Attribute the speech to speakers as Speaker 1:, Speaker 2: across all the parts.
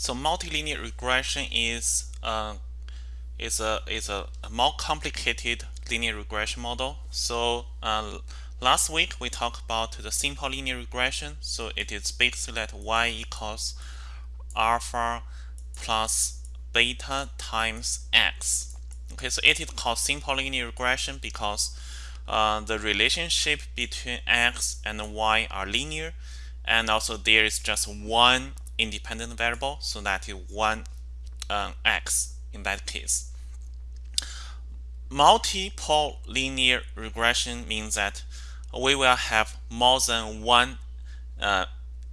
Speaker 1: So multilinear regression is uh, is a is a, more complicated linear regression model. So uh, last week we talked about the simple linear regression. So it is basically that y equals alpha plus beta times x. Okay, so it is called simple linear regression because uh, the relationship between x and y are linear, and also there is just one independent variable, so that is one um, x in that case. Multiple linear regression means that we will have more than one uh,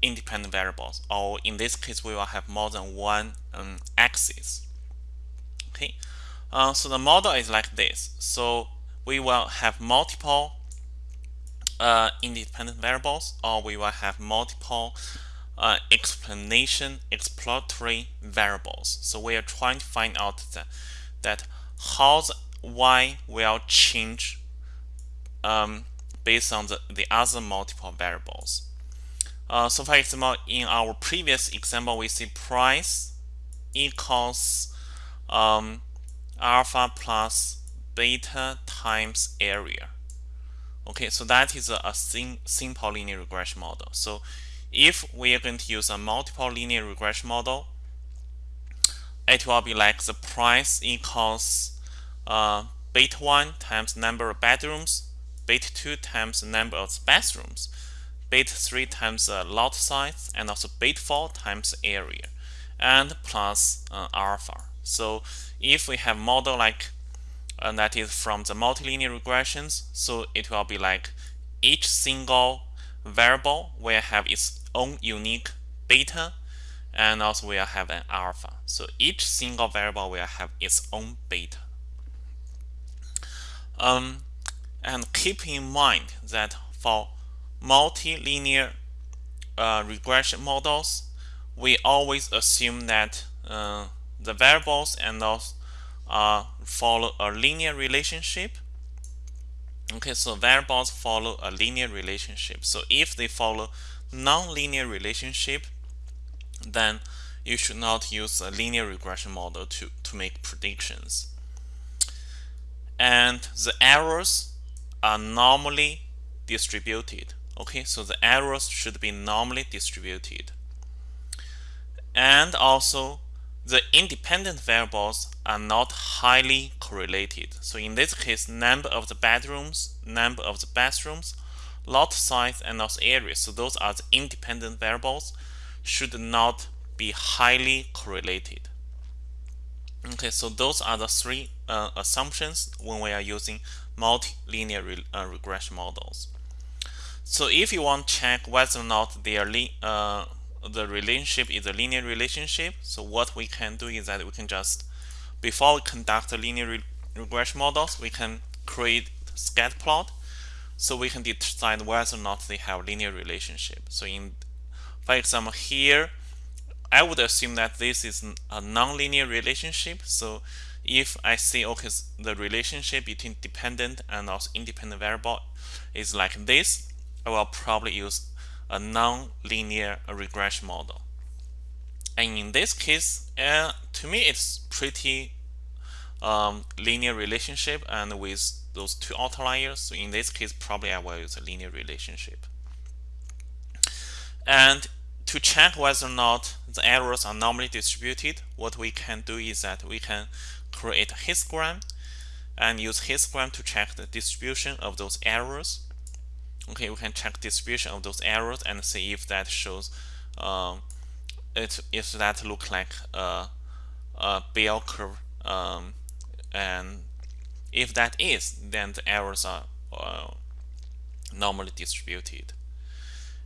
Speaker 1: independent variables, or in this case, we will have more than one um, axis. Okay, uh, so the model is like this. So we will have multiple uh, independent variables, or we will have multiple uh, explanation exploratory variables. So we are trying to find out that, that how the y will change um, based on the, the other multiple variables. Uh, so for example, in our previous example, we see price equals um, alpha plus beta times area. Okay, so that is a, a sim simple linear regression model. So if we are going to use a multiple linear regression model, it will be like the price equals uh, beta 1 times number of bedrooms, beta 2 times the number of bathrooms, beta 3 times the lot size, and also beta 4 times area, and plus uh, alpha. So if we have model like uh, that is from the multilinear regressions, so it will be like each single variable will have its own unique beta and also will have an alpha. So each single variable will have its own beta. Um, and keep in mind that for multilinear uh, regression models, we always assume that uh, the variables and those uh, follow a linear relationship. Okay, so variables follow a linear relationship. So if they follow nonlinear relationship, then you should not use a linear regression model to, to make predictions. And the errors are normally distributed. Okay, so the errors should be normally distributed. And also, the independent variables are not highly correlated. So in this case, number of the bedrooms, number of the bathrooms lot size and also area. So those are the independent variables should not be highly correlated. Okay, so those are the three uh, assumptions when we are using multilinear re uh, regression models. So if you want to check whether or not uh, the relationship is a linear relationship, so what we can do is that we can just, before we conduct the linear re regression models, we can create scatter plot so we can decide whether or not they have linear relationship. So in, for example, here, I would assume that this is a nonlinear relationship. So if I say, okay, the relationship between dependent and also independent variable is like this, I will probably use a non-linear regression model. And in this case, uh, to me, it's pretty um, linear relationship and with those two outliers. So in this case, probably I will use a linear relationship. And to check whether or not the errors are normally distributed, what we can do is that we can create a histogram and use histogram to check the distribution of those errors. Okay, we can check distribution of those errors and see if that shows um, it if that look like a, a bell curve um, and if that is, then the errors are uh, normally distributed.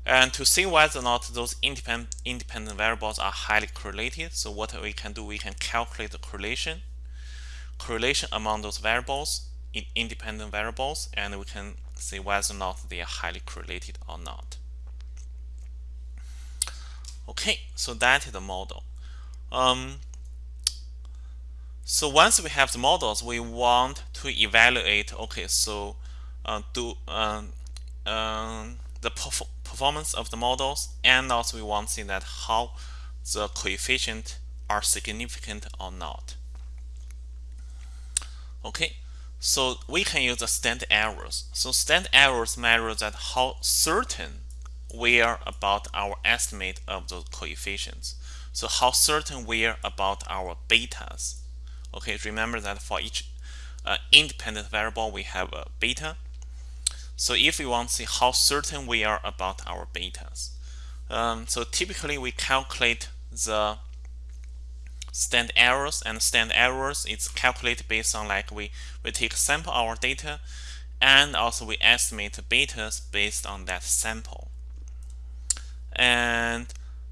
Speaker 1: And to see whether or not those independent, independent variables are highly correlated, so what we can do, we can calculate the correlation, correlation among those variables, in independent variables, and we can see whether or not they are highly correlated or not. Okay, so that is the model. Um, so once we have the models, we want to evaluate, okay, so uh, do um, um, the perf performance of the models, and also we want to see that how the coefficient are significant or not. Okay, so we can use the standard errors. So standard errors measure that how certain we are about our estimate of those coefficients. So how certain we are about our betas. Okay, remember that for each uh, independent variable we have a beta. So if we want to see how certain we are about our betas, um, so typically we calculate the stand errors and stand errors is calculated based on like we, we take sample our data and also we estimate betas based on that sample. And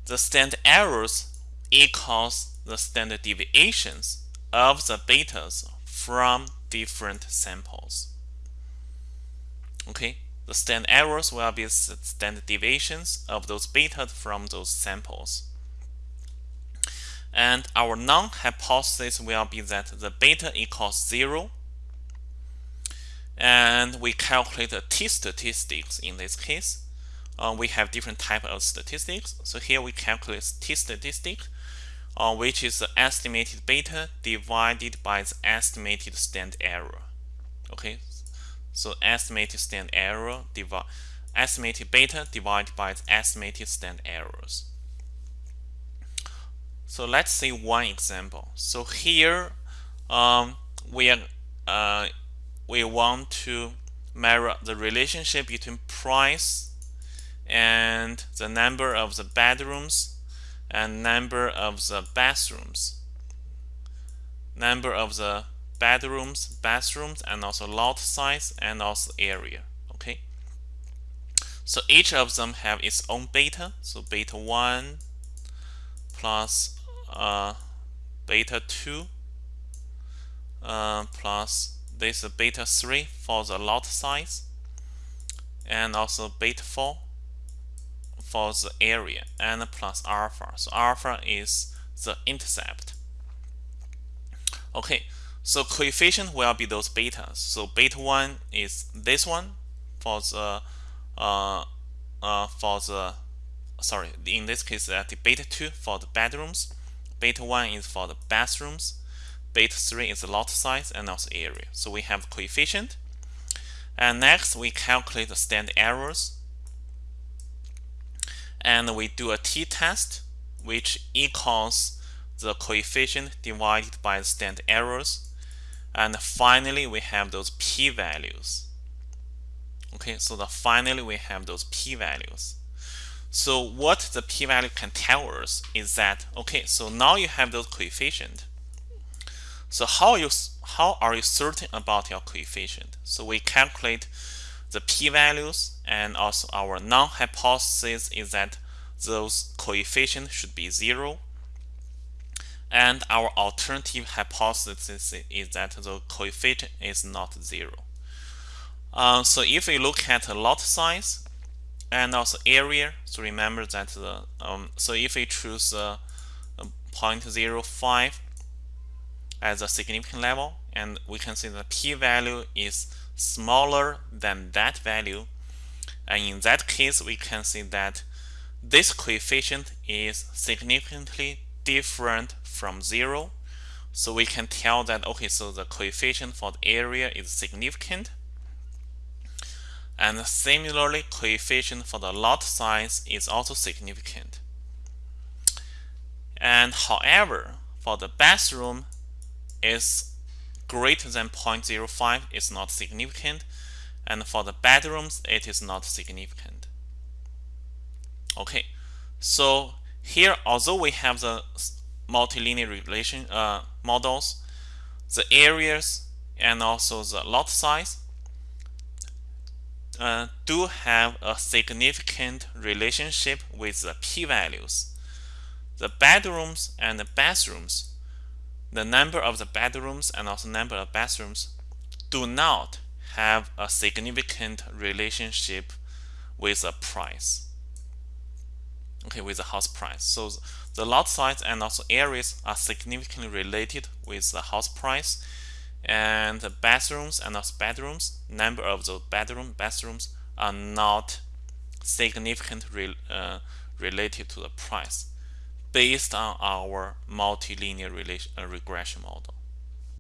Speaker 1: the stand errors equals the standard deviations of the betas from different samples. Okay, the standard errors will be the standard deviations of those betas from those samples. And our null hypothesis will be that the beta equals 0. And we calculate the t statistics in this case. Uh, we have different type of statistics. So here we calculate t statistic, uh, which is the estimated beta divided by the estimated standard error. Okay, so estimated standard error divide estimated beta divided by the estimated standard errors. So let's see one example. So here um, we are uh, we want to measure the relationship between price and the number of the bedrooms and number of the bathrooms. Number of the bedrooms, bathrooms, and also lot size and also area. Okay. So each of them have its own beta. So beta 1 plus uh, beta 2 uh, plus this beta 3 for the lot size and also beta 4 for the area and plus alpha. So alpha is the intercept. Okay, so coefficient will be those betas. So beta 1 is this one for the uh, uh, for the sorry in this case uh, the beta 2 for the bedrooms Beta 1 is for the bathrooms. Beta 3 is the lot size and also area. So we have coefficient. And next, we calculate the standard errors. And we do a t-test, which equals the coefficient divided by the standard errors. And finally, we have those p-values. Okay, so the finally we have those p-values. So what the p-value can tell us is that, okay, so now you have those coefficient. So how you how are you certain about your coefficient? So we calculate the p-values and also our null hypothesis is that those coefficients should be zero. And our alternative hypothesis is that the coefficient is not zero. Uh, so if we look at the lot size, and also area so remember that the um, so if we choose uh, 0.05 as a significant level and we can see the p-value is smaller than that value. And in that case we can see that this coefficient is significantly different from zero. So we can tell that okay so the coefficient for the area is significant. And similarly, coefficient for the lot size is also significant. And however, for the bathroom is greater than 0.05 is not significant. And for the bedrooms, it is not significant. Okay, so here, although we have the multilinear relation uh, models, the areas and also the lot size uh, do have a significant relationship with the p-values. The bedrooms and the bathrooms, the number of the bedrooms and also number of bathrooms do not have a significant relationship with the price. Okay, with the house price. So the lot size and also areas are significantly related with the house price and the bathrooms and also bedrooms number of those bedroom bathrooms are not significant re, uh, related to the price based on our multilinear uh, regression model.